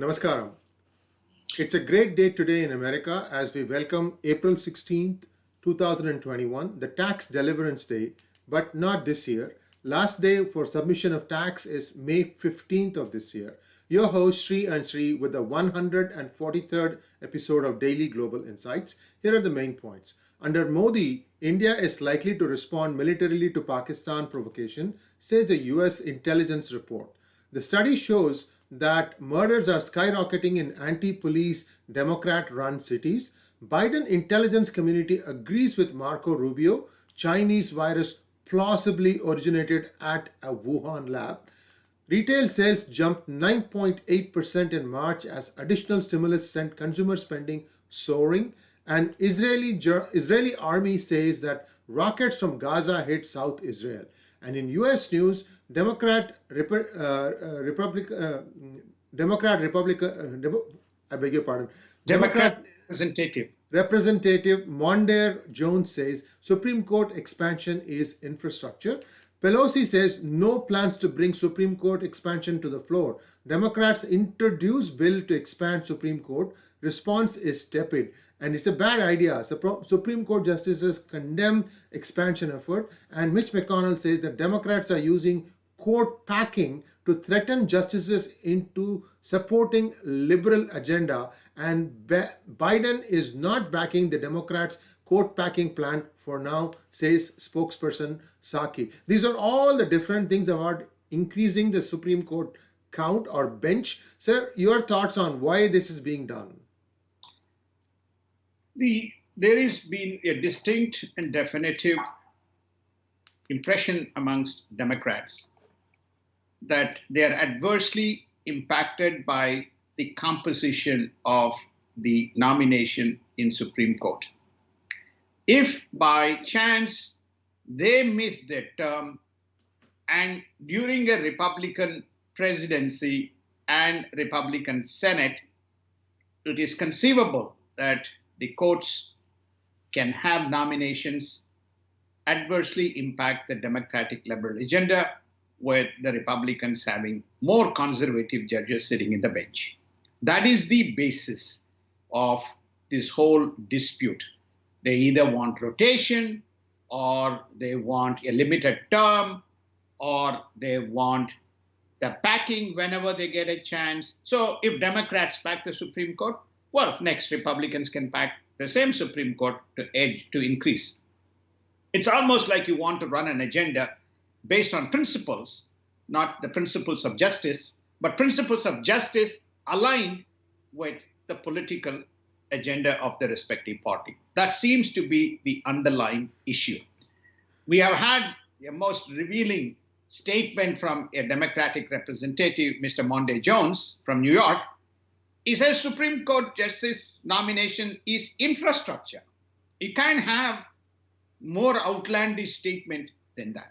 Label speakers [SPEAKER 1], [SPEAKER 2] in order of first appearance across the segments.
[SPEAKER 1] Namaskaram. It's a great day today in America as we welcome April 16th, 2021, the tax deliverance day, but not this year. Last day for submission of tax is May 15th of this year. Your host Sri and Sri with the 143rd episode of Daily Global Insights. Here are the main points. Under Modi, India is likely to respond militarily to Pakistan provocation, says a US intelligence report. The study shows that murders are skyrocketing in anti-police Democrat-run cities. Biden intelligence community agrees with Marco Rubio. Chinese virus plausibly originated at a Wuhan lab. Retail sales jumped 9.8% in March as additional stimulus sent consumer spending soaring. And Israeli, Israeli army says that rockets from Gaza hit South Israel. And in US news, Democrat, Rep uh, uh, Republic, uh, Democrat, Republic, uh, Demo I beg your pardon,
[SPEAKER 2] Democrat, Democrat representative.
[SPEAKER 1] Representative Mondaire Jones says Supreme Court expansion is infrastructure. Pelosi says no plans to bring Supreme Court expansion to the floor. Democrats introduce bill to expand Supreme Court. Response is tepid and it's a bad idea. Supreme Court justices condemn expansion effort and Mitch McConnell says that Democrats are using court packing to threaten justices into supporting liberal agenda and Biden is not backing the Democrats court packing plan for now, says spokesperson Psaki. These are all the different things about increasing the Supreme Court count or bench. Sir, your thoughts on why this is being done?
[SPEAKER 2] The, there has been a distinct and definitive impression amongst Democrats that they are adversely impacted by the composition of the nomination in Supreme Court. If by chance they miss their term and during a Republican presidency and Republican Senate, it is conceivable that the courts can have nominations adversely impact the Democratic liberal agenda with the Republicans having more conservative judges sitting in the bench. That is the basis of this whole dispute. They either want rotation or they want a limited term or they want the packing whenever they get a chance. So if Democrats pack the Supreme Court, well, next Republicans can pack the same Supreme Court to edge to increase. It's almost like you want to run an agenda based on principles, not the principles of justice, but principles of justice aligned with the political agenda of the respective party. That seems to be the underlying issue. We have had a most revealing statement from a Democratic representative, Mr. Mondaire Jones from New York. He says Supreme Court justice nomination is infrastructure. You can't have more outlandish statement than that.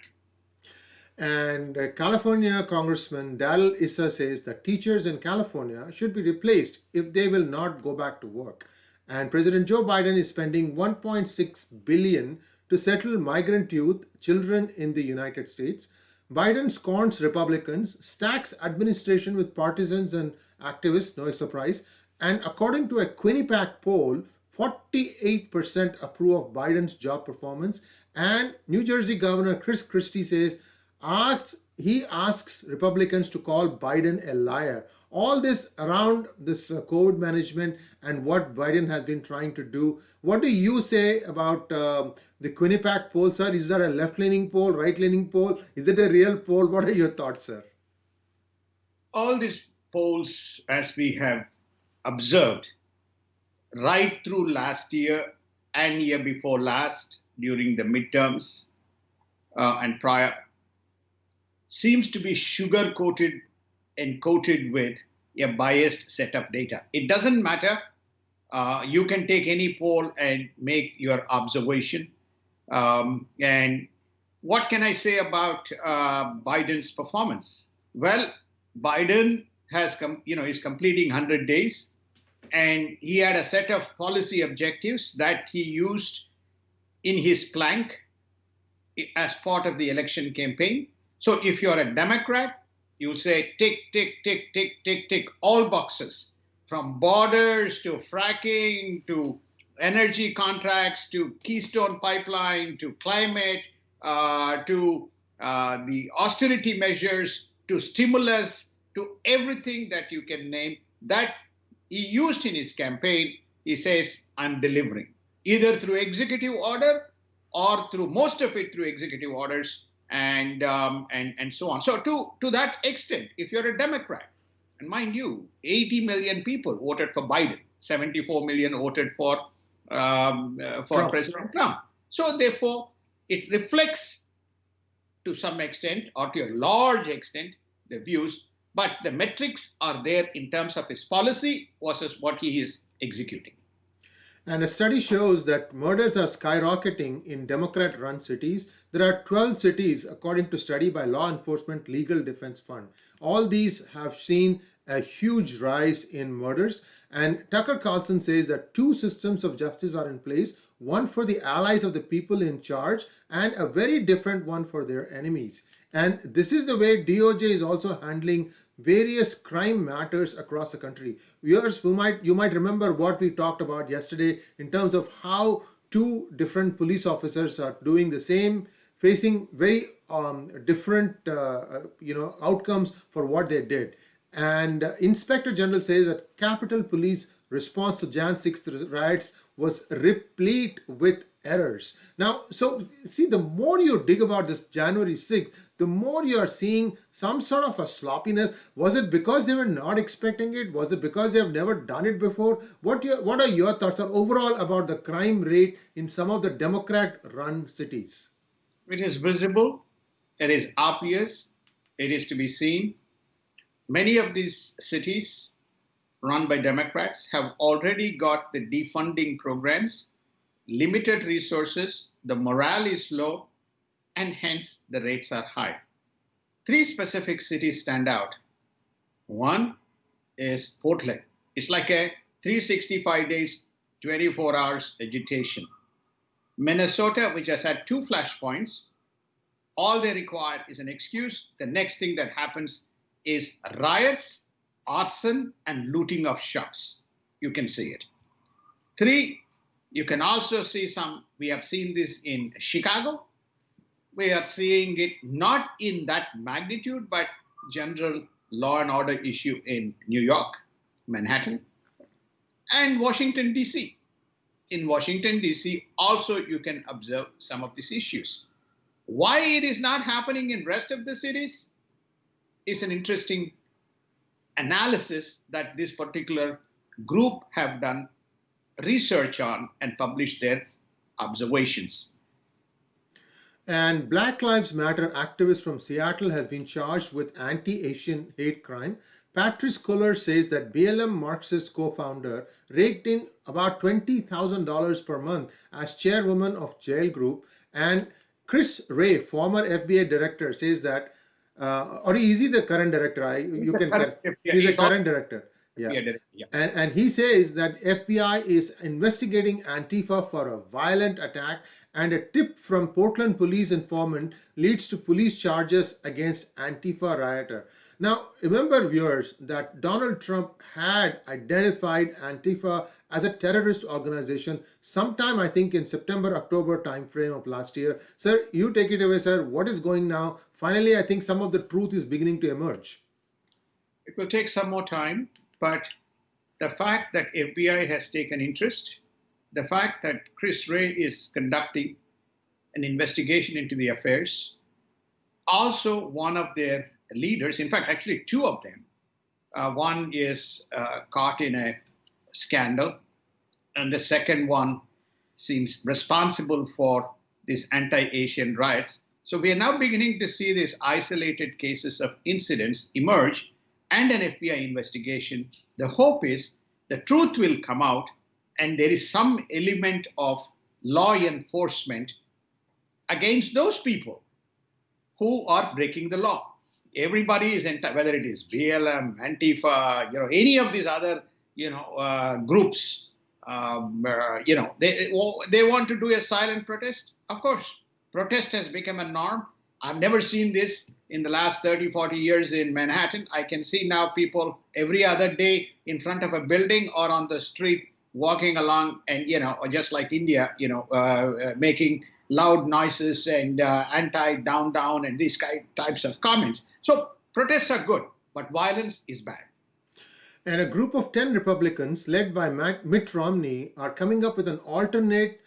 [SPEAKER 1] And California Congressman Darrell Issa says that teachers in California should be replaced if they will not go back to work. And President Joe Biden is spending 1.6 billion to settle migrant youth, children in the United States. Biden scorns Republicans, stacks administration with partisans and activists, no surprise. And according to a Quinnipiac poll, 48% approve of Biden's job performance. And New Jersey Governor Chris Christie says asks, he asks Republicans to call Biden a liar. All this around this uh, COVID management and what Biden has been trying to do. What do you say about uh, the Quinnipiac poll, sir? Is that a left-leaning poll, right-leaning poll? Is it a real poll? What are your thoughts, sir?
[SPEAKER 2] All these polls, as we have observed, right through last year and year before last, during the midterms uh, and prior, seems to be sugar coated and coated with a biased set of data. It doesn't matter. Uh, you can take any poll and make your observation. Um, and what can I say about uh, Biden's performance? Well, Biden has come, you know, is completing 100 days, and he had a set of policy objectives that he used in his plank as part of the election campaign. So if you're a Democrat, you'll say tick, tick, tick, tick, tick, tick, all boxes from borders to fracking to energy contracts to Keystone Pipeline to climate uh, to uh, the austerity measures to stimulus to everything that you can name that he used in his campaign. He says, I'm delivering either through executive order or through most of it through executive orders and um, and and so on. So to to that extent, if you're a Democrat, and mind you, 80 million people voted for Biden, 74 million voted for um, uh, for Trump. President Trump. So therefore, it reflects to some extent or to a large extent the views, but the metrics are there in terms of his policy versus what he is executing.
[SPEAKER 1] And a study shows that murders are skyrocketing in Democrat run cities. There are 12 cities, according to study by Law Enforcement Legal Defense Fund. All these have seen a huge rise in murders. And Tucker Carlson says that two systems of justice are in place one for the allies of the people in charge and a very different one for their enemies. And this is the way DOJ is also handling various crime matters across the country. Viewers, who might you might remember what we talked about yesterday in terms of how two different police officers are doing the same, facing very um, different uh, uh you know outcomes for what they did. And uh, Inspector General says that Capitol Police response to Jan 6th riots was replete with errors. Now, so see, the more you dig about this January 6th, the more you are seeing some sort of a sloppiness. Was it because they were not expecting it? Was it because they have never done it before? What, your, what are your thoughts on overall about the crime rate in some of the Democrat-run cities?
[SPEAKER 2] It is visible. It is obvious. It is to be seen. Many of these cities run by Democrats have already got the defunding programs, limited resources, the morale is low, and hence the rates are high. Three specific cities stand out. One is Portland. It's like a 365 days, 24 hours agitation. Minnesota, which has had two flashpoints, all they require is an excuse. The next thing that happens is riots arson and looting of shops. You can see it. Three, you can also see some, we have seen this in Chicago. We are seeing it not in that magnitude, but general law and order issue in New York, Manhattan, and Washington, D.C. In Washington, D.C., also you can observe some of these issues. Why it is not happening in rest of the cities is an interesting analysis that this particular group have done research on and publish their observations.
[SPEAKER 1] And Black Lives Matter activist from Seattle has been charged with anti-Asian hate crime. Patrisse Cullors says that BLM Marxist co-founder raked in about $20,000 per month as chairwoman of Jail Group. And Chris Wray, former FBI director, says that uh, or is he the current director? I, you can he's a current director. Yeah. yeah. And, and he says that FBI is investigating Antifa for a violent attack and a tip from Portland police informant leads to police charges against Antifa rioter. Now, remember viewers that Donald Trump had identified Antifa as a terrorist organization sometime I think in September, October timeframe of last year. Sir, you take it away, sir. What is going now? Finally, I think some of the truth is beginning to emerge.
[SPEAKER 2] It will take some more time, but the fact that FBI has taken interest, the fact that Chris Wray is conducting an investigation into the affairs, also one of their leaders, in fact, actually two of them, uh, one is uh, caught in a scandal, and the second one seems responsible for these anti-Asian riots. So we are now beginning to see these isolated cases of incidents emerge and an FBI investigation. The hope is the truth will come out and there is some element of law enforcement against those people who are breaking the law. Everybody is, whether it is BLM, Antifa, you know, any of these other you know, uh, groups, um, uh, you know, they, they want to do a silent protest. Of course, protest has become a norm. I've never seen this in the last 30, 40 years in Manhattan. I can see now people every other day in front of a building or on the street walking along and, you know, or just like India, you know, uh, uh, making loud noises and uh, anti down, down, and these types of comments. So protests are good, but violence is bad.
[SPEAKER 1] And a group of 10 Republicans, led by Mitt Romney, are coming up with an alternate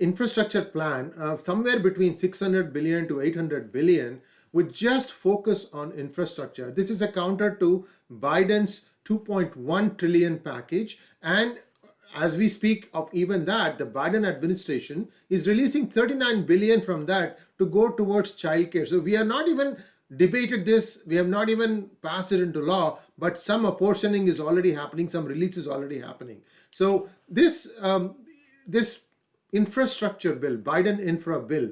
[SPEAKER 1] infrastructure plan of somewhere between 600 billion to 800 billion with just focus on infrastructure. This is a counter to Biden's 2.1 trillion package and as we speak of even that, the Biden administration is releasing 39 billion from that to go towards childcare. So we are not even debated this, we have not even passed it into law, but some apportioning is already happening, some release is already happening. So this um, this infrastructure bill, Biden infra bill,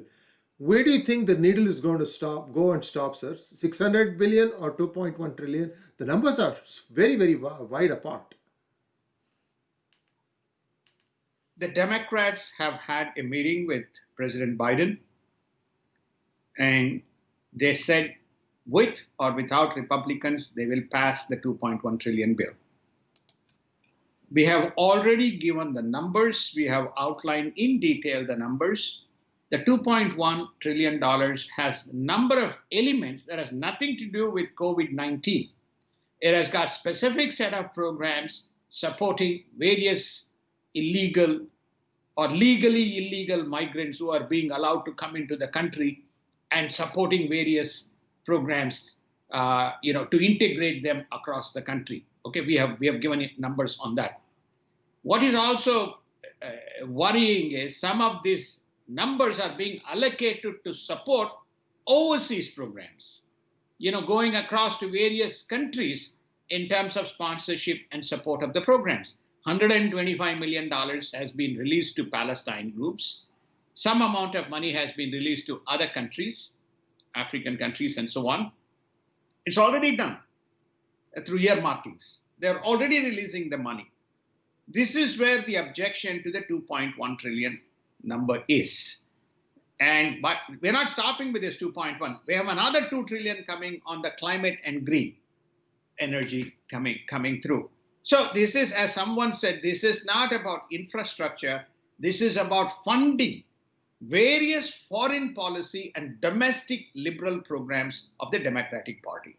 [SPEAKER 1] where do you think the needle is going to stop, go and stop, sir? 600 billion or 2.1 trillion? The numbers are very, very wide apart.
[SPEAKER 2] The Democrats have had a meeting with President Biden, and they said with or without Republicans, they will pass the 2.1 trillion bill. We have already given the numbers. We have outlined in detail the numbers. The 2.1 trillion dollars has a number of elements that has nothing to do with COVID-19. It has got specific set of programs supporting various illegal or legally illegal migrants who are being allowed to come into the country and supporting various programs uh, you know, to integrate them across the country. Okay, we have we have given numbers on that. What is also uh, worrying is some of these numbers are being allocated to support overseas programs. You know, going across to various countries in terms of sponsorship and support of the programs. $125 million has been released to Palestine groups. Some amount of money has been released to other countries, African countries, and so on. It's already done through earmarkings. They're already releasing the money. This is where the objection to the 2.1 trillion number is. And but we're not stopping with this 2.1. We have another 2 trillion coming on the climate and green energy coming coming through. So this is, as someone said, this is not about infrastructure. This is about funding various foreign policy and domestic liberal programs of the Democratic Party.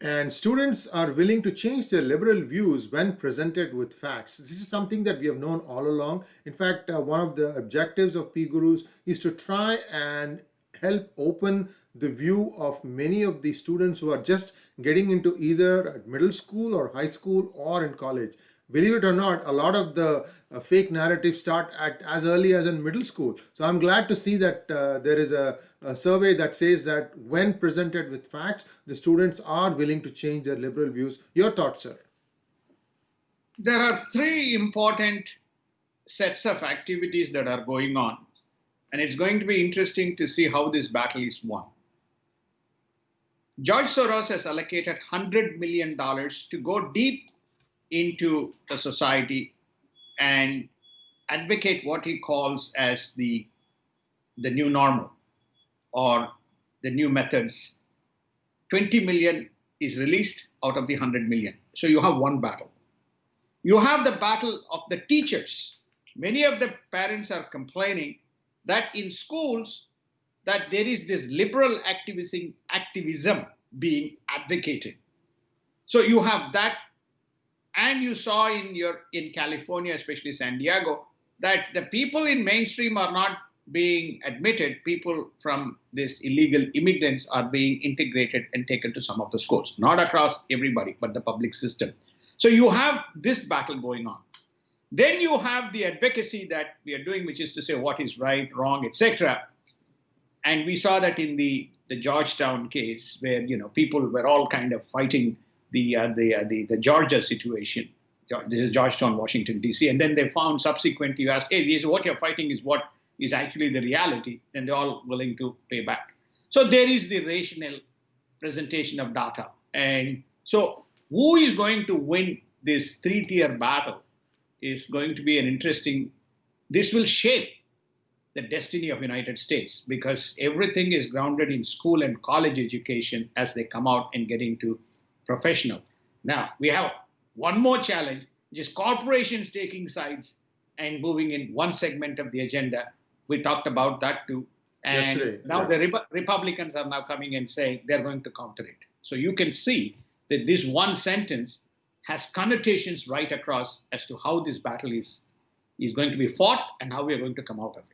[SPEAKER 1] And students are willing to change their liberal views when presented with facts. This is something that we have known all along. In fact, uh, one of the objectives of PGurus is to try and help open the view of many of the students who are just getting into either middle school or high school or in college. Believe it or not, a lot of the uh, fake narratives start at as early as in middle school. So I'm glad to see that uh, there is a, a, survey that says that when presented with facts, the students are willing to change their liberal views. Your thoughts, sir?
[SPEAKER 2] There are three important sets of activities that are going on. And it's going to be interesting to see how this battle is won. George Soros has allocated $100 million to go deep into the society and advocate what he calls as the, the new normal or the new methods. 20 million is released out of the 100 million. So you have one battle. You have the battle of the teachers. Many of the parents are complaining that in schools, that there is this liberal activism, activism being advocated. So you have that, and you saw in your in California, especially San Diego, that the people in mainstream are not being admitted. People from these illegal immigrants are being integrated and taken to some of the schools, not across everybody, but the public system. So you have this battle going on. Then you have the advocacy that we are doing, which is to say what is right, wrong, etc. And we saw that in the, the Georgetown case, where you know people were all kind of fighting the uh, the, uh, the the Georgia situation. This is Georgetown, Washington D.C. And then they found subsequently, you ask, hey, this is what you're fighting is what is actually the reality. Then they're all willing to pay back. So there is the rational presentation of data. And so who is going to win this three-tier battle is going to be an interesting, this will shape the destiny of United States because everything is grounded in school and college education as they come out and get into professional. Now we have one more challenge, which is corporations taking sides and moving in one segment of the agenda. We talked about that too. And
[SPEAKER 1] Yesterday,
[SPEAKER 2] now
[SPEAKER 1] yeah.
[SPEAKER 2] the Repu- Republicans are now coming and saying they're going to counter it. So you can see that this one sentence has connotations right across as to how this battle is, is going to be fought and how we are going to come out of it.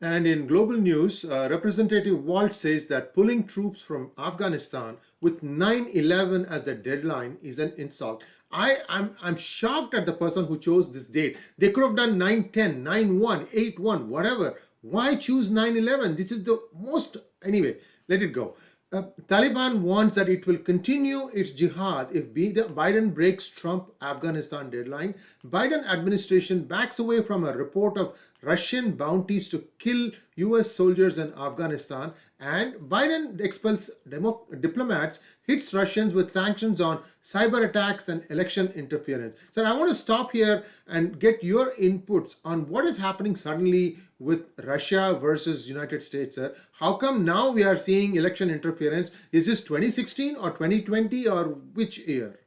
[SPEAKER 1] And in global news, uh, Representative Walt says that pulling troops from Afghanistan with 9/11 as the deadline is an insult. I am I'm shocked at the person who chose this date. They could have done 9/10, 9/1, 8/1, whatever. Why choose 9/11? This is the most anyway. Let it go. Uh, Taliban warns that it will continue its jihad if Biden breaks Trump Afghanistan deadline. Biden administration backs away from a report of Russian bounties to kill US soldiers in Afghanistan and Biden expels demo- diplomats, hits Russians with sanctions on cyber attacks and election interference. So I want to stop here and get your inputs on what is happening suddenly with Russia versus United States. Sir. How come now we are seeing election interference? Is this 2016 or 2020 or which year?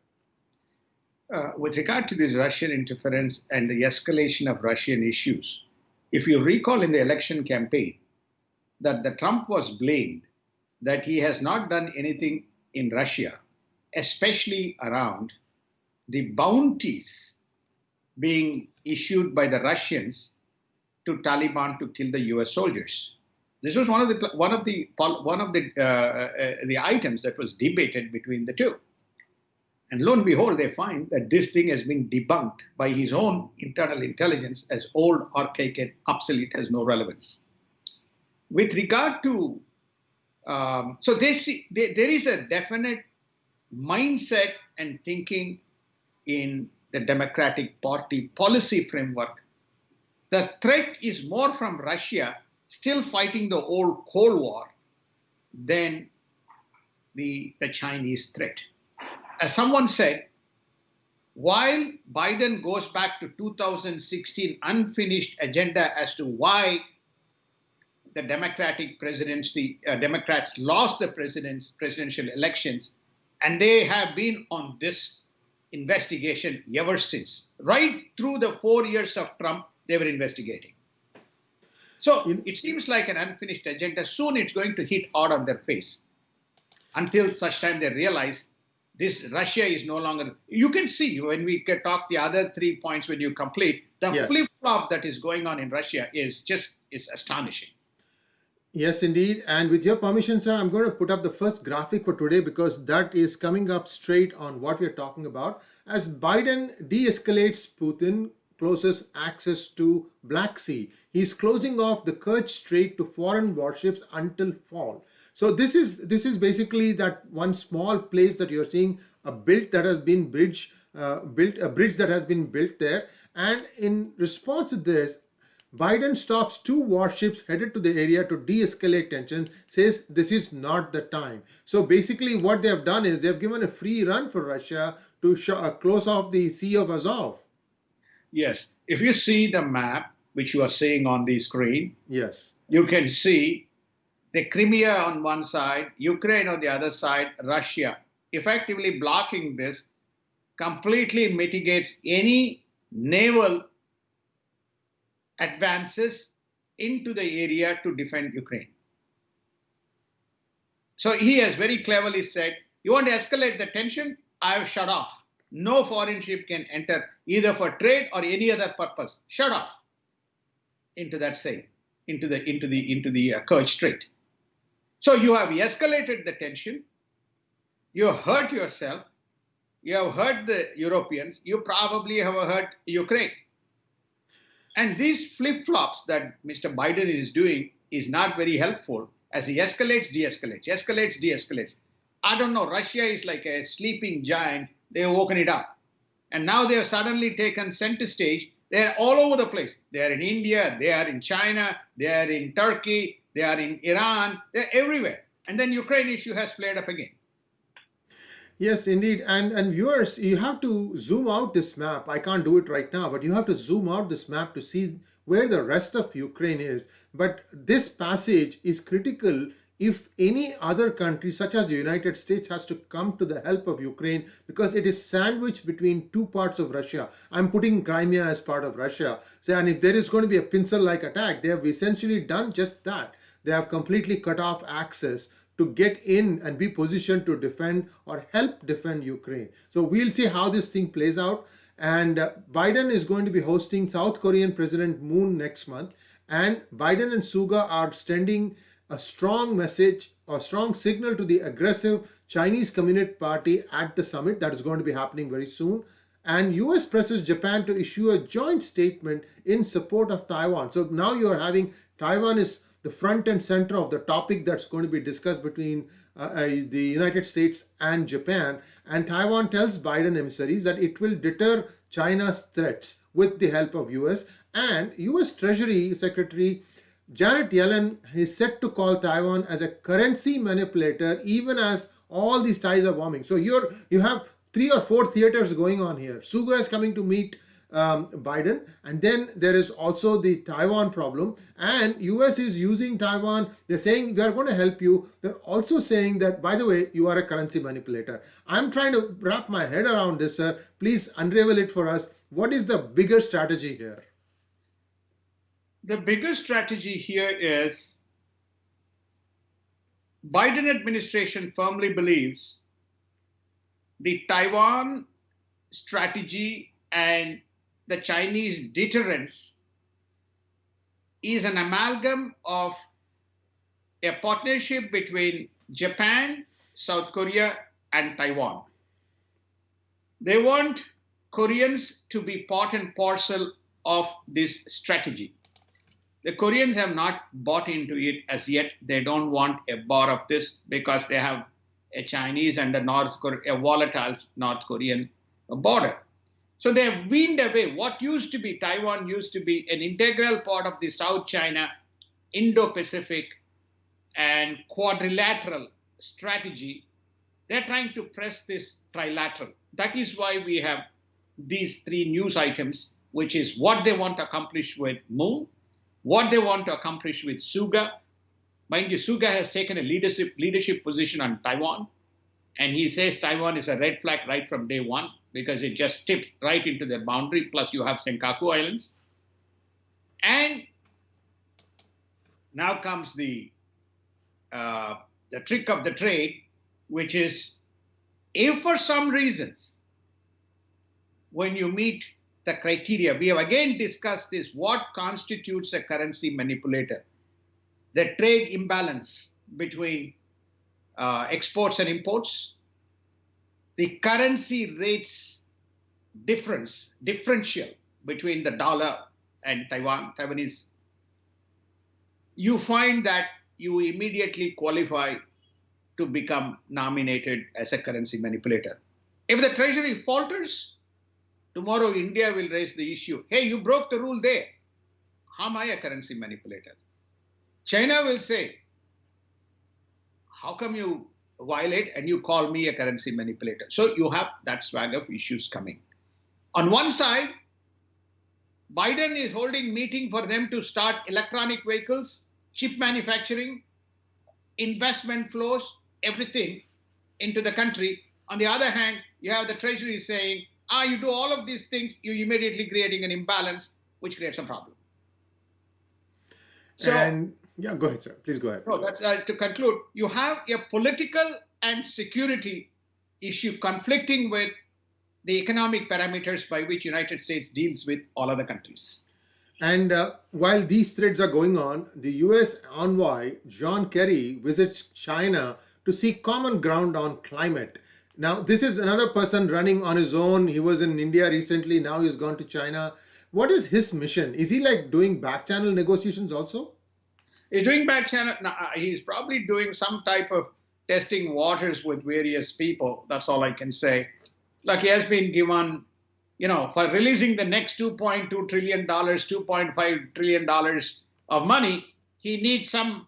[SPEAKER 2] Uh, with regard to this Russian interference and the escalation of Russian issues, if you recall in the election campaign, that the Trump was blamed that he has not done anything in Russia, especially around the bounties being issued by the Russians to Taliban to kill the U.S. soldiers. This was one of the one of the one of the uh, uh, the items that was debated between the two. And lo and behold, they find that this thing has been debunked by his own internal intelligence as old, archaic, and obsolete, has no relevance. With regard to, um, so this, there, there is a definite mindset and thinking in the Democratic Party policy framework. The threat is more from Russia still fighting the old Cold War than the, the Chinese threat as someone said, while Biden goes back to 2016 unfinished agenda as to why the Democratic presidency, uh, Democrats lost the president's presidential elections, and they have been on this investigation ever since. Right through the four years of Trump, they were investigating. So it seems like an unfinished agenda. Soon it's going to hit hard on their face until such time they realize this Russia is no longer. You can see when we can talk the other three points when you complete the
[SPEAKER 1] Yes.
[SPEAKER 2] flip flop that is going on in Russia is just is astonishing.
[SPEAKER 1] Yes, indeed. And with your permission, sir, I'm going to put up the first graphic for today because that is coming up straight on what we're talking about. As Biden de escalates Putin, closes access to Black Sea, he's closing off the Kerch Strait to foreign warships until fall. So this is this is basically that one small place that you're seeing a built that has been bridge uh, built a bridge that has been built there. And in response to this, Biden stops two warships headed to the area to de-escalate tensions, says this is not the time. So basically what they have done is they've given a free run for Russia to uh, close off the Sea of Azov.
[SPEAKER 2] Yes, if you see the map which you are seeing on the screen,
[SPEAKER 1] Yes.
[SPEAKER 2] you can see the Crimea on one side, Ukraine on the other side, Russia. Effectively blocking this completely mitigates any naval advances into the area to defend Ukraine. So he has very cleverly said, You want to escalate the tension? I have shut off. No foreign ship can enter either for trade or any other purpose. Shut off into that sea, into the into the into the uh, Kerch Strait. So you have escalated the tension. You hurt yourself. You have hurt the Europeans. You probably have hurt Ukraine. And these flip flops that Mr. Biden is doing is not very helpful as he escalates, de escalates, escalates, de escalates. I don't know. Russia is like a sleeping giant. They have woken it up. And now they have suddenly taken center stage. They're all over the place. They are in India, they are in China, they are in Turkey, they are in Iran, they're everywhere. And then Ukraine issue has flared up again.
[SPEAKER 1] Yes, indeed. And and viewers, you have to zoom out this map. I can't do it right now, but you have to zoom out this map to see where the rest of Ukraine is. But this passage is critical if any other country such as the United States has to come to the help of Ukraine because it is sandwiched between two parts of Russia. I'm putting Crimea as part of Russia. So, and if there is going to be a pincer-like attack, they have essentially done just that. They have completely cut off access to get in and be positioned to defend or help defend Ukraine. So we'll see how this thing plays out. And uh, Biden is going to be hosting South Korean President Moon next month. And Biden and Suga are sending a strong message or strong signal to the aggressive Chinese Communist Party at the summit that is going to be happening very soon. And US presses Japan to issue a joint statement in support of Taiwan. So now you're having Taiwan is the front and center of the topic that's going to be discussed between uh, uh, the United States and Japan. And Taiwan tells Biden emissaries that it will deter China's threats with the help of US. And US Treasury Secretary Janet Yellen is set to call Taiwan as a currency manipulator even as all these ties are warming. So you're you have three or four theaters going on here. Suga is coming to meet um, Biden. And then there is also the Taiwan problem. And US is using Taiwan. They're saying we are going to help you. They're also saying that, by the way, you are a currency manipulator. I'm trying to wrap my head around this, sir. Please unravel it for us. What is the bigger strategy here?
[SPEAKER 2] The bigger strategy here is Biden administration firmly believes the Taiwan strategy and the Chinese deterrence is an amalgam of a partnership between Japan, South Korea, and Taiwan. They want Koreans to be part and parcel of this strategy. The Koreans have not bought into it as yet. They don't want a bar of this because they have a Chinese and a North Korea, a volatile North Korean border. So they have weaned away what used to be Taiwan used to be an integral part of the South China, Indo-Pacific, and quadrilateral strategy. They're trying to press this trilateral. That is why we have these three news items, which is what they want to accomplish with Moon, what they want to accomplish with Suga. Mind you, Suga has taken a leadership leadership position on Taiwan, and he says Taiwan is a red flag right from day one because it just tips right into their boundary. Plus, you have Senkaku Islands. And now comes the uh, the trick of the trade, which is if for some reasons when you meet the criteria, we have again discussed this, what constitutes a currency manipulator? The trade imbalance between uh, exports and imports, the currency rates difference, differential between the dollar and Taiwan, Taiwanese, you find that you immediately qualify to become nominated as a currency manipulator. If the treasury falters, tomorrow India will raise the issue. Hey, you broke the rule there. How am I a currency manipulator? China will say, how come you violate and you call me a currency manipulator. So you have that swag of issues coming. On one side, Biden is holding meeting for them to start electronic vehicles, chip manufacturing, investment flows, everything into the country. On the other hand, you have the treasury saying, ah, you do all of these things, you're immediately creating an imbalance, which creates a problem.
[SPEAKER 1] So, and yeah, go ahead, sir. Please go ahead.
[SPEAKER 2] No, that's uh, to conclude. You have a political and security issue conflicting with the economic parameters by which United States deals with all other countries.
[SPEAKER 1] And uh, while these threads are going on, the US envoy John Kerry visits China to seek common ground on climate. Now, this is another person running on his own. He was in India recently. Now he's gone to China. What is his mission? Is he like doing back channel negotiations also?
[SPEAKER 2] He's doing back channel. Uh, he's probably doing some type of testing waters with various people. That's all I can say. Like he has been given, you know, for releasing the next 2.2 trillion dollars, 2.5 trillion dollars of money, he needs some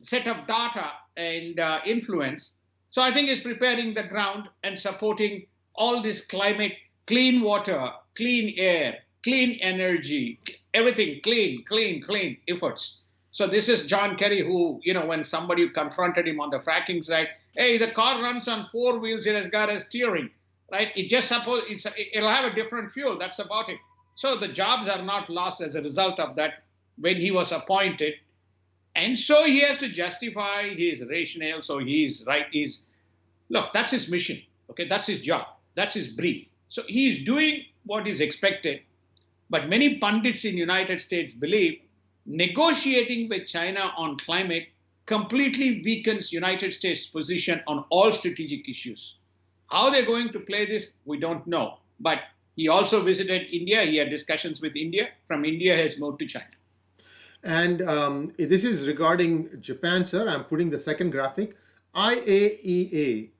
[SPEAKER 2] set of data and uh, influence. So I think he's preparing the ground and supporting all this climate, clean water, clean air, clean energy, everything clean, clean, clean efforts. So this is John Kerry, who, you know, when somebody confronted him on the fracking side, hey, the car runs on four wheels, it has got a steering, right? It just suppose it's it'll have a different fuel. That's about it. So the jobs are not lost as a result of that when he was appointed. And so he has to justify his rationale. So he's right. He's look, that's his mission. Okay, that's his job. That's his brief. So he's doing what is expected. But many pundits in United States believe negotiating with China on climate completely weakens United States' position on all strategic issues. How they're going to play this, we don't know. But he also visited India. He had discussions with India. From India, has moved to China.
[SPEAKER 1] And um, this is regarding Japan, sir. I'm putting the second graphic. IAEA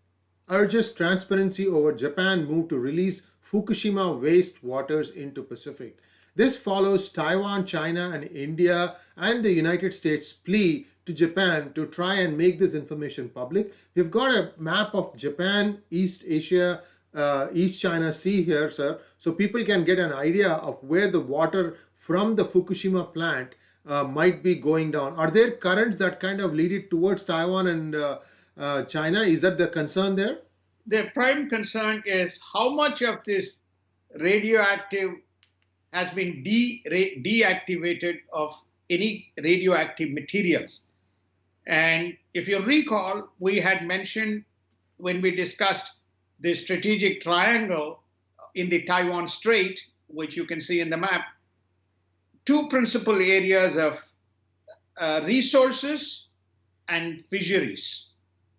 [SPEAKER 1] urges transparency over Japan move to release Fukushima waste waters into Pacific. This follows Taiwan, China, and India and the United States plea to Japan to try and make this information public. We've got a map of Japan, East Asia, uh, East China Sea here, sir, so people can get an idea of where the water from the Fukushima plant uh, might be going down. Are there currents that kind of lead it towards Taiwan and uh, uh China? Is that the concern there?
[SPEAKER 2] The prime concern is how much of this radioactive has been de deactivated of any radioactive materials. And if you recall, we had mentioned when we discussed the strategic triangle in the Taiwan Strait, which you can see in the map, two principal areas of uh, resources and fisheries.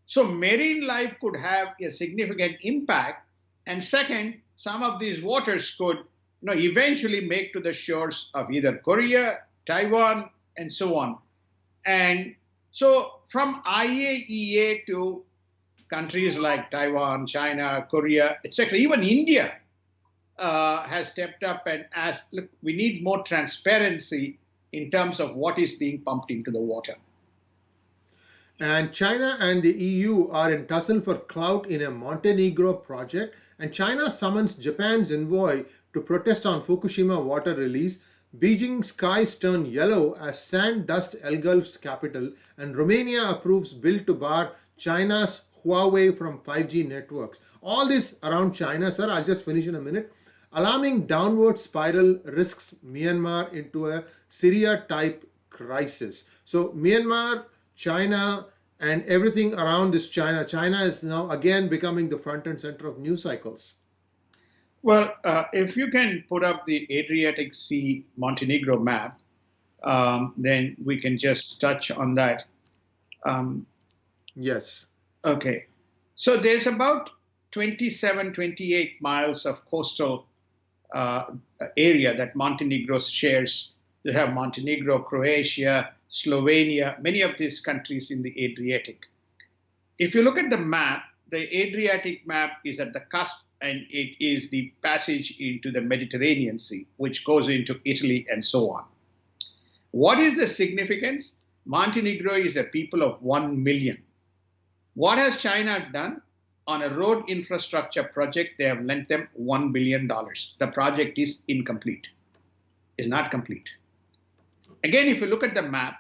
[SPEAKER 2] So marine life could have a significant impact. And second, some of these waters could you know, eventually make to the shores of either Korea, Taiwan, and so on. And so from IAEA to countries like Taiwan, China, Korea, etc., even India uh, has stepped up and asked, look, we need more transparency in terms of what is being pumped into the water.
[SPEAKER 1] And China and the EU are in tussle for clout in a Montenegro project. And China summons Japan's envoy to protest on Fukushima water release, Beijing skies turn yellow as sand dust engulfs capital, and Romania approves bill to bar China's Huawei from 5G networks. All this around China, sir, I'll just finish in a minute. Alarming downward spiral risks Myanmar into a Syria-type crisis. So Myanmar, China, and everything around this China. China is now again becoming the front and center of news cycles.
[SPEAKER 2] Well, uh, if you can put up the Adriatic Sea Montenegro map, um, then we can just touch on that. Um,
[SPEAKER 1] yes.
[SPEAKER 2] Okay. So there's about 27, 28 miles of coastal uh, area that Montenegro shares. You have Montenegro, Croatia, Slovenia, many of these countries in the Adriatic. If you look at the map, the Adriatic map is at the cusp and it is the passage into the Mediterranean Sea, which goes into Italy and so on. What is the significance? Montenegro is a people of 1 million. What has China done? On a road infrastructure project, they have lent them $1 billion. The project is incomplete, is not complete. Again, if you look at the map,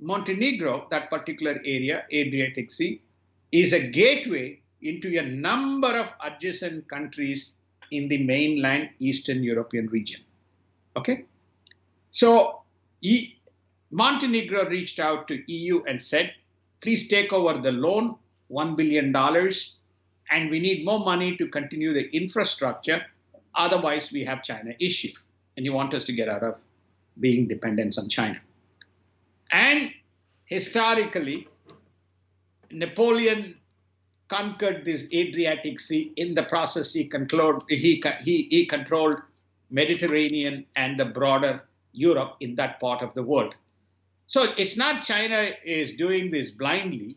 [SPEAKER 2] Montenegro, that particular area, Adriatic Sea, is a gateway into a number of adjacent countries in the mainland Eastern European region. Okay? So e Montenegro reached out to EU and said, please take over the loan, $1 billion, and we need more money to continue the infrastructure. Otherwise, we have China issue. And you want us to get out of being dependent on China. And historically, Napoleon conquered this Adriatic Sea. In the process, he he, he, he controlled Mediterranean and the broader Europe in that part of the world. So it's not China is doing this blindly,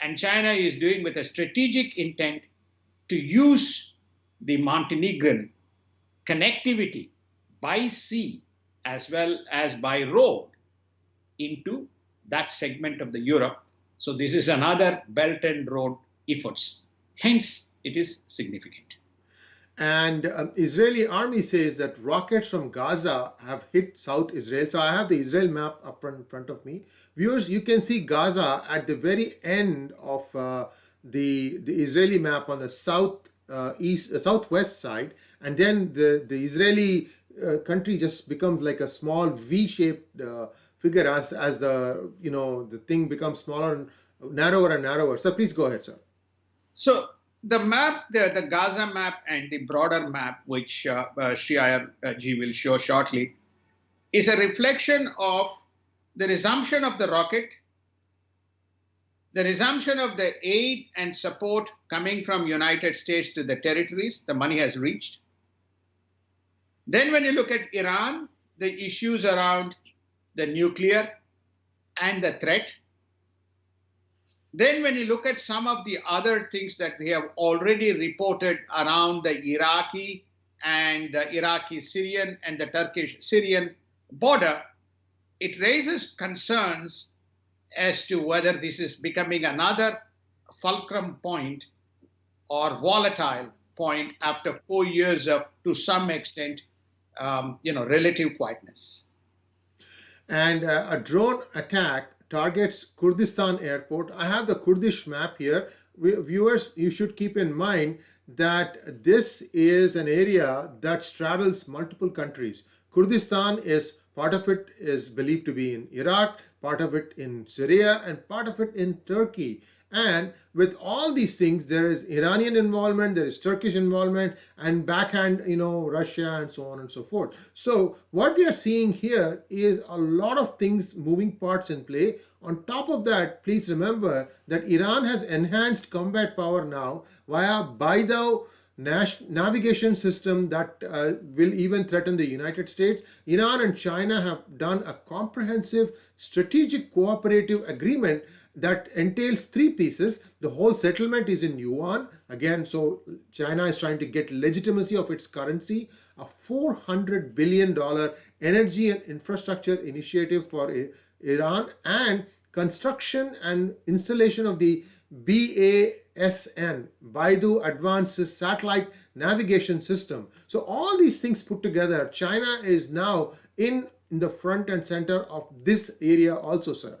[SPEAKER 2] and China is doing with a strategic intent to use the Montenegrin connectivity by sea as well as by road into that segment of the Europe. So this is another Belt and Road efforts. Hence, it is significant.
[SPEAKER 1] And um, Israeli army says that rockets from Gaza have hit South Israel. So I have the Israel map up in front of me. Viewers, you can see Gaza at the very end of uh, the the Israeli map on the south uh, east uh, southwest side, and then the the Israeli uh, country just becomes like a small V-shaped uh, figure as as the you know the thing becomes smaller and narrower and narrower. So please go ahead, sir.
[SPEAKER 2] So the map, the, the Gaza map and the broader map, which uh, uh, Sridhar uh, will show shortly, is a reflection of the resumption of the rocket, the resumption of the aid and support coming from United States to the territories the money has reached. Then when you look at Iran, the issues around the nuclear and the threat, then when you look at some of the other things that we have already reported around the Iraqi and the Iraqi Syrian and the Turkish Syrian border, it raises concerns as to whether this is becoming another fulcrum point or volatile point after four years of, to some extent, um, you know, relative quietness.
[SPEAKER 1] And uh, a drone attack targets Kurdistan airport. I have the Kurdish map here. Viewers, you should keep in mind that this is an area that straddles multiple countries. Kurdistan is part of it is believed to be in Iraq, part of it in Syria, and part of it in Turkey. And with all these things, there is Iranian involvement, there is Turkish involvement, and backhand, you know, Russia and so on and so forth. So what we are seeing here is a lot of things, moving parts in play. On top of that, please remember that Iran has enhanced combat power now via Beidou navigation system that uh, will even threaten the United States. Iran and China have done a comprehensive strategic cooperative agreement that entails three pieces. The whole settlement is in yuan. Again, so China is trying to get legitimacy of its currency. A $400 billion energy and infrastructure initiative for Iran and construction and installation of the BASN, Beidou Advanced Satellite Navigation System. So all these things put together, China is now in, in the front and center of this area also, sir.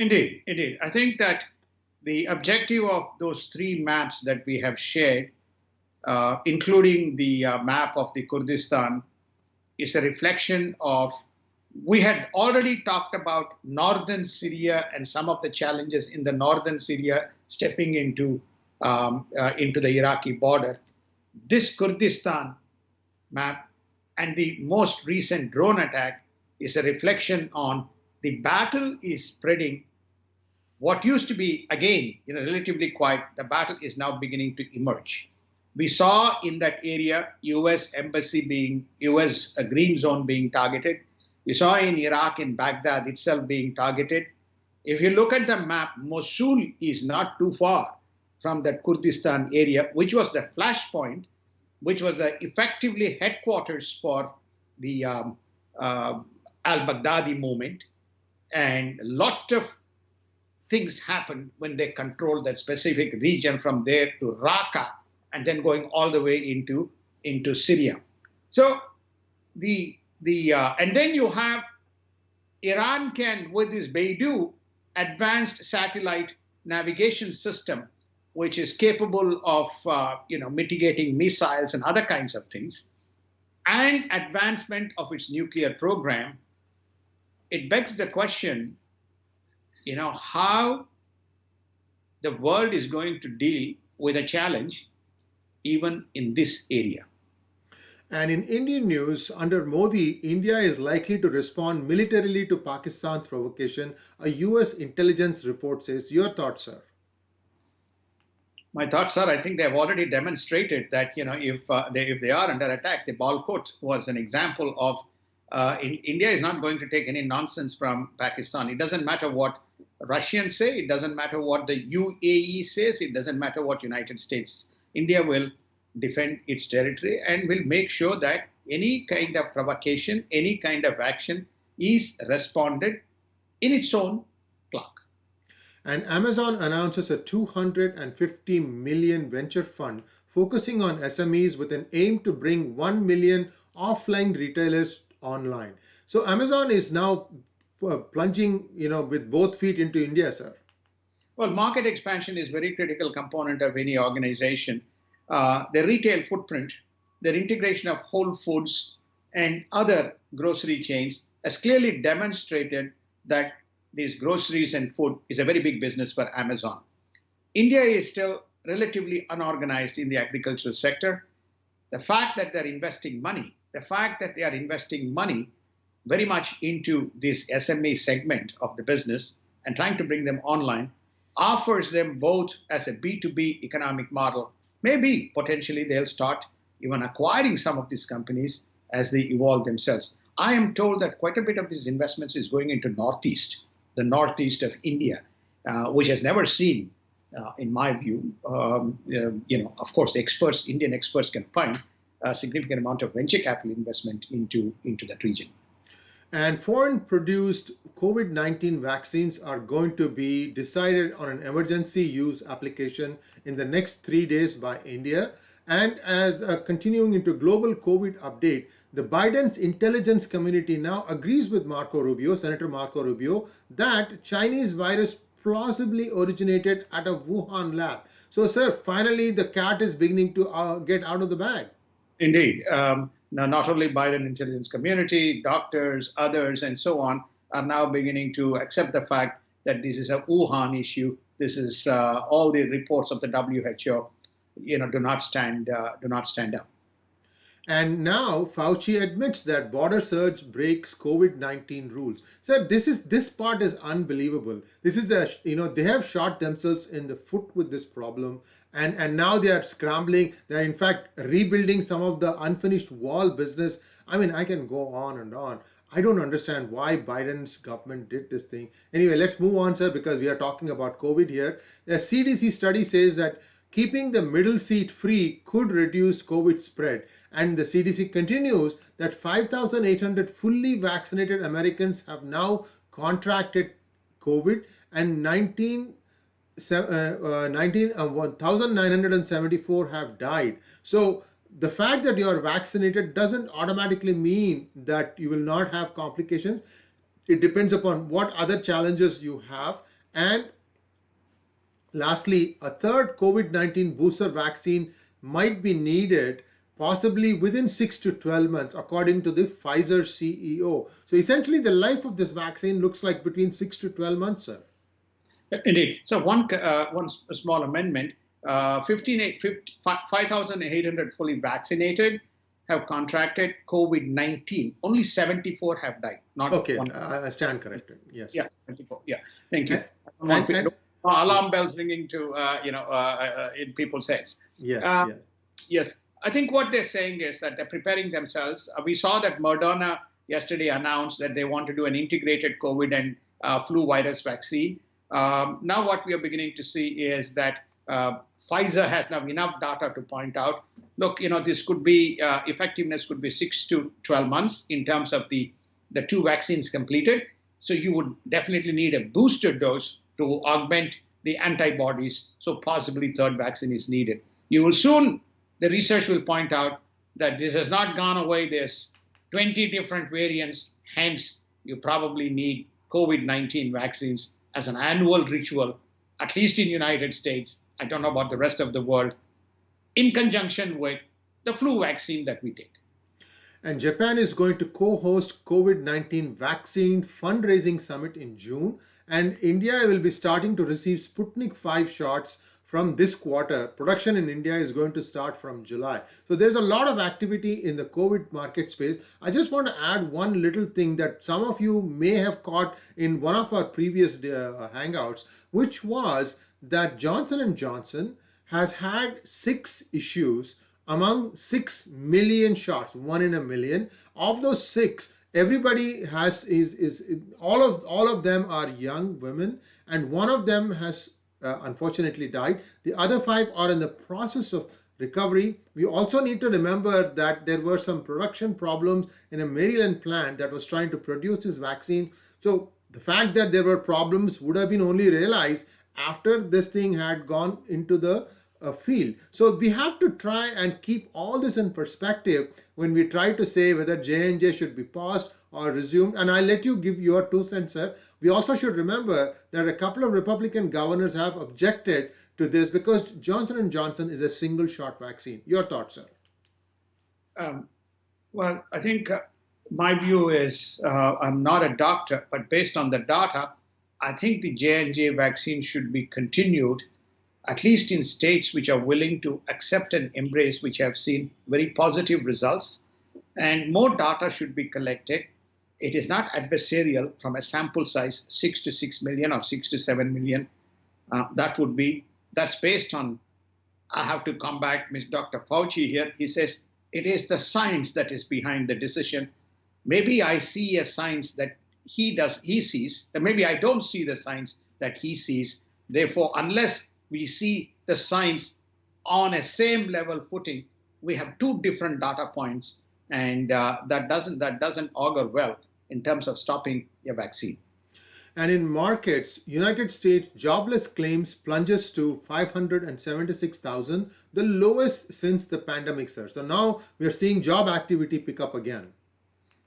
[SPEAKER 2] Indeed, indeed. I think that the objective of those three maps that we have shared, uh, including the uh, map of the Kurdistan, is a reflection of we had already talked about northern Syria and some of the challenges in the northern Syria stepping into um, uh, into the Iraqi border. This Kurdistan map and the most recent drone attack is a reflection on the battle is spreading what used to be, again, you know, relatively quiet, the battle is now beginning to emerge. We saw in that area U.S. embassy being, U.S. green zone being targeted. We saw in Iraq, in Baghdad itself being targeted. If you look at the map, Mosul is not too far from that Kurdistan area, which was the flashpoint, which was the effectively headquarters for the um, uh, al-Baghdadi movement. And a lot of things happen when they control that specific region from there to Raqqa and then going all the way into, into Syria. So the, the uh, and then you have Iran can, with this Beidou advanced satellite navigation system, which is capable of uh, you know, mitigating missiles and other kinds of things, and advancement of its nuclear program, it begs the question you know, how the world is going to deal with a challenge even in this area.
[SPEAKER 1] And in Indian news, under Modi, India is likely to respond militarily to Pakistan's provocation, a US intelligence report says. Your thoughts, sir?
[SPEAKER 2] My thoughts are, I think they have already demonstrated that, you know, if, uh, they, if they are under attack, the Balakot was an example of uh, in, India is not going to take any nonsense from Pakistan. It doesn't matter what Russians say, it doesn't matter what the UAE says, it doesn't matter what United States. India will defend its territory and will make sure that any kind of provocation, any kind of action is responded in its own clock.
[SPEAKER 1] And Amazon announces a 250 million venture fund focusing on SMEs with an aim to bring 1 million offline retailers online. So Amazon is now plunging, you know, with both feet into India, sir.
[SPEAKER 2] Well, market expansion is very critical component of any organization. Uh, the retail footprint, the integration of Whole Foods and other grocery chains has clearly demonstrated that these groceries and food is a very big business for Amazon. India is still relatively unorganized in the agricultural sector. The fact that they're investing money, the fact that they are investing money very much into this SME segment of the business and trying to bring them online offers them both as a B2B economic model. Maybe potentially they'll start even acquiring some of these companies as they evolve themselves. I am told that quite a bit of these investments is going into Northeast, the Northeast of India, uh, which has never seen, uh, in my view, um, uh, you know, of course, experts, Indian experts can find a significant amount of venture capital investment into, into that region.
[SPEAKER 1] And foreign produced COVID 19 vaccines are going to be decided on an emergency use application in the next three days by India. And as uh, continuing into global COVID update, the Biden's intelligence community now agrees with Marco Rubio, Senator Marco Rubio, that Chinese virus plausibly originated at a Wuhan lab. So, sir, finally the cat is beginning to uh, get out of the bag.
[SPEAKER 2] Indeed. Um, now, not only Biden intelligence community, doctors, others, and so on are now beginning to accept the fact that this is a Wuhan issue. This is uh, all the reports of the WHO, you know, do not stand uh, do not stand up.
[SPEAKER 1] And now Fauci admits that border surge breaks COVID-19 rules. Sir, this is this part is unbelievable. This is a you know they have shot themselves in the foot with this problem, and and now they are scrambling. They're in fact rebuilding some of the unfinished wall business. I mean, I can go on and on. I don't understand why Biden's government did this thing. Anyway, let's move on, sir, because we are talking about COVID here. A CDC study says that keeping the middle seat free could reduce COVID spread. And the CDC continues that 5,800 fully vaccinated Americans have now contracted COVID and 19 uh, uh, 19 uh, 1974 have died so the fact that you are vaccinated doesn't automatically mean that you will not have complications it depends upon what other challenges you have and lastly a third covid-19 booster vaccine might be needed possibly within 6 to 12 months, according to the Pfizer CEO. So essentially, the life of this vaccine looks like between 6 to 12 months, sir.
[SPEAKER 2] Indeed. So one, uh, one small amendment, uh, 5,800 fully vaccinated have contracted COVID-19. Only 74 have died.
[SPEAKER 1] Not okay. I stand corrected. Yes.
[SPEAKER 2] Yes, 74. Yeah, thank you. And, and, and, alarm bells ringing to, uh, you know, uh, uh, in people's heads.
[SPEAKER 1] Yes, uh, yes.
[SPEAKER 2] Yes. I think what they're saying is that they're preparing themselves. Uh, we saw that Moderna yesterday announced that they want to do an integrated COVID and uh, flu virus vaccine. Um, now, what we are beginning to see is that uh, Pfizer has now enough data to point out, look, you know, this could be uh, effectiveness could be six to 12 months in terms of the, the two vaccines completed. So you would definitely need a booster dose to augment the antibodies. So possibly third vaccine is needed. You will soon the research will point out that this has not gone away. There's 20 different variants. Hence, you probably need COVID-19 vaccines as an annual ritual, at least in United States. I don't know about the rest of the world, in conjunction with the flu vaccine that we take.
[SPEAKER 1] And Japan is going to co-host COVID-19 vaccine fundraising summit in June. And India will be starting to receive Sputnik 5 shots from this quarter. Production in India is going to start from July. So there's a lot of activity in the COVID market space. I just want to add one little thing that some of you may have caught in one of our previous uh, hangouts, which was that Johnson & Johnson has had six issues among 6 million shots, one in a million. Of those six, everybody has is is all of all of them are young women and one of them has uh, unfortunately died. The other five are in the process of recovery. We also need to remember that there were some production problems in a Maryland plant that was trying to produce this vaccine. So the fact that there were problems would have been only realized after this thing had gone into the uh, field. So we have to try and keep all this in perspective when we try to say whether J&J should be paused or resumed. And I'll let you give your two cents, sir. We also should remember that a couple of Republican governors have objected to this because Johnson & Johnson is a single shot vaccine. Your thoughts, sir?
[SPEAKER 2] Um, well, I think uh, my view is uh, I'm not a doctor, but based on the data, I think the J&J vaccine should be continued, at least in states which are willing to accept and embrace, which have seen very positive results. And more data should be collected. It is not adversarial from a sample size, six to six million or six to seven million. Uh, that would be, that's based on, I have to come back, Ms. Dr. Fauci here. He says it is the science that is behind the decision. Maybe I see a science that he does he sees, and maybe I don't see the science that he sees. Therefore, unless we see the science on a same level footing, we have two different data points, and uh, that doesn't that doesn't augur well in terms of stopping a vaccine.
[SPEAKER 1] And in markets, United States jobless claims plunges to 576,000, the lowest since the pandemic, sir. So now we are seeing job activity pick up again.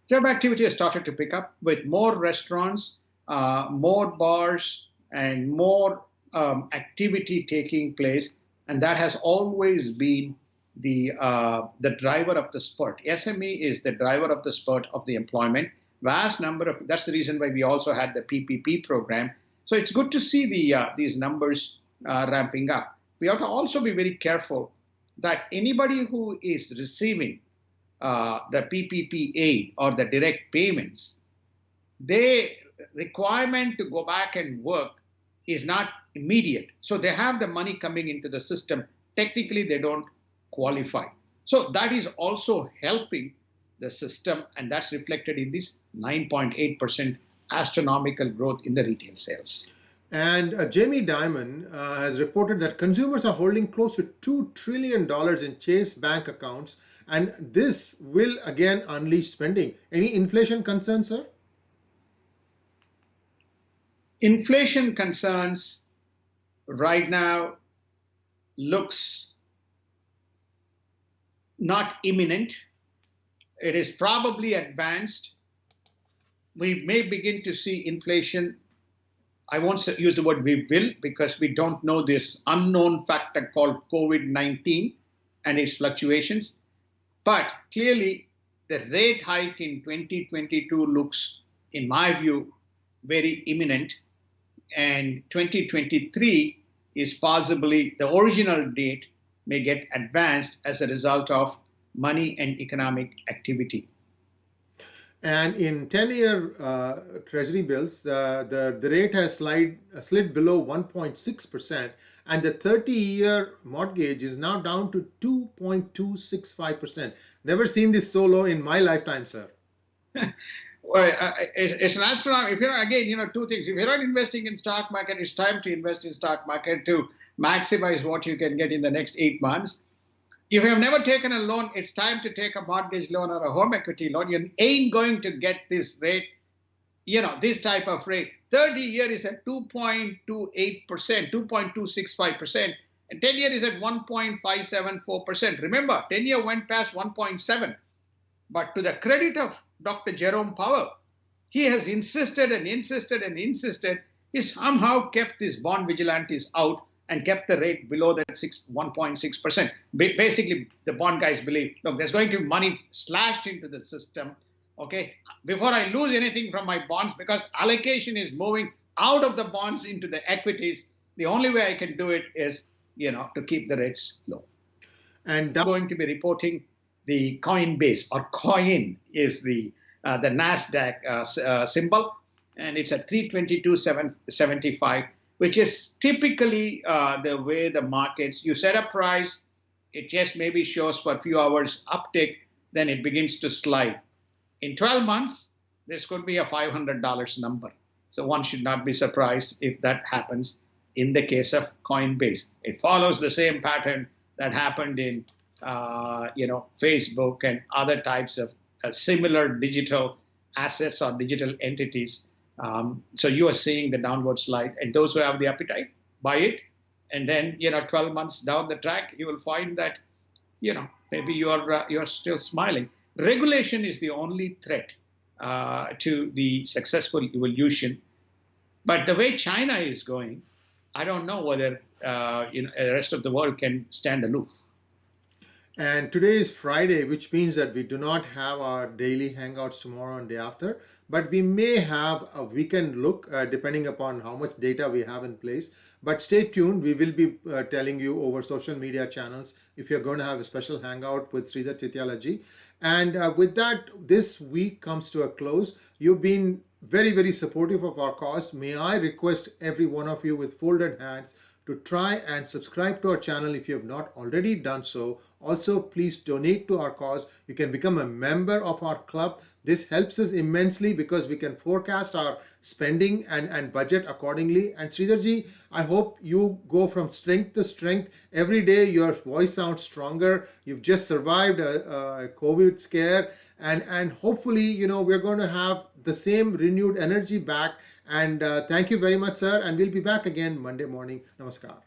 [SPEAKER 2] Job activity has started to pick up with more restaurants, uh, more bars, and more um, activity taking place. And that has always been the uh, the driver of the spurt. SME is the driver of the spurt of the employment vast number of, that's the reason why we also had the PPP program. So it's good to see the uh, these numbers uh, ramping up. We have to also be very careful that anybody who is receiving uh, the PPP aid or the direct payments, they requirement to go back and work is not immediate. So they have the money coming into the system. Technically, they don't qualify. So that is also helping the system, and that's reflected in this 9.8% astronomical growth in the retail sales.
[SPEAKER 1] And uh, Jamie Dimon uh, has reported that consumers are holding close to $2 trillion in Chase bank accounts, and this will again unleash spending. Any inflation concerns, sir?
[SPEAKER 2] Inflation concerns right now looks not imminent it is probably advanced. We may begin to see inflation. I won't use the word we will because we don't know this unknown factor called COVID 19 and its fluctuations. But clearly, the rate hike in 2022 looks, in my view, very imminent. And 2023 is possibly the original date may get advanced as a result of money and economic activity.
[SPEAKER 1] And in 10-year uh, treasury bills, the, the, the rate has slide, uh, slid below 1.6%, and the 30-year mortgage is now down to 2.265%. Never seen this so low in my lifetime, sir.
[SPEAKER 2] well, uh, it's, an astronomical. If you're again, you know, two things. If you're not investing in stock market, it's time to invest in stock market to maximize what you can get in the next eight months if you have never taken a loan, it's time to take a mortgage loan or a home equity loan. You ain't going to get this rate, you know, this type of rate. 30 year is at 2.28%, 2.265%, and 10 year is at 1.574%. Remember, 10 year went past 1.7. But to the credit of Dr. Jerome Powell, he has insisted and insisted and insisted. He somehow kept these bond vigilantes out and kept the rate below that 1.6%. Basically, the bond guys believe, look, there's going to be money slashed into the system, okay, before I lose anything from my bonds, because allocation is moving out of the bonds into the equities, the only way I can do it is, you know, to keep the rates low. And I'm going to be reporting the Coinbase, or coin is the, uh, the NASDAQ uh, uh, symbol, and it's at 322.75 which is typically uh, the way the markets, you set a price, it just maybe shows for a few hours uptick, then it begins to slide. In 12 months, this could be a $500 number. So one should not be surprised if that happens in the case of Coinbase. It follows the same pattern that happened in, uh, you know, Facebook and other types of uh, similar digital assets or digital entities Um, so you are seeing the downward slide, and those who have the appetite buy it, and then you know 12 months down the track, you will find that you know maybe you are uh, you are still smiling. Regulation is the only threat uh, to the successful evolution, but the way China is going, I don't know whether uh, you know the rest of the world can stand aloof.
[SPEAKER 1] And today is Friday, which means that we do not have our daily hangouts tomorrow and day after, but we may have a weekend look uh, depending upon how much data we have in place. But stay tuned. We will be uh, telling you over social media channels if you're going to have a special hangout with Sridhar Chityalaji. And uh, with that, this week comes to a close. You've been very, very supportive of our cause. May I request every one of you with folded hands to try and subscribe to our channel if you have not already done so. Also, please donate to our cause. You can become a member of our club. This helps us immensely because we can forecast our spending and, and budget accordingly. And Sridharji, I hope you go from strength to strength. Every day your voice sounds stronger. You've just survived a, a COVID scare and, and hopefully, you know, we're going to have the same renewed energy back and uh, thank you very much, sir. And we'll be back again Monday morning. Namaskar.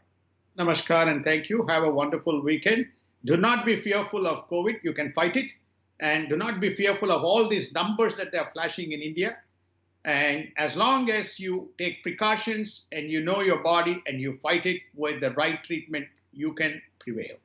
[SPEAKER 2] Namaskar and thank you. Have a wonderful weekend. Do not be fearful of COVID. You can fight it. And do not be fearful of all these numbers that they are flashing in India. And as long as you take precautions and you know your body and you fight it with the right treatment, you can prevail.